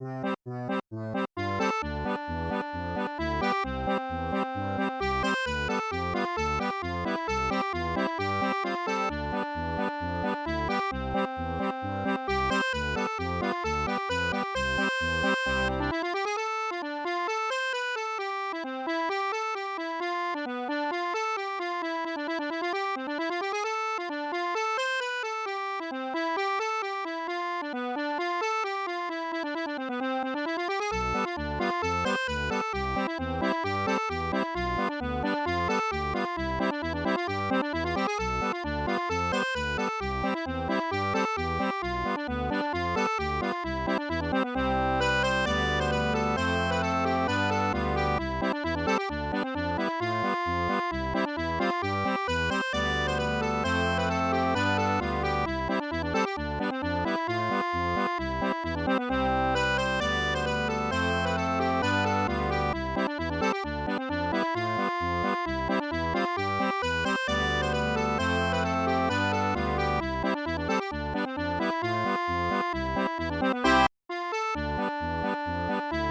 ブラブラ。Thank Thank you.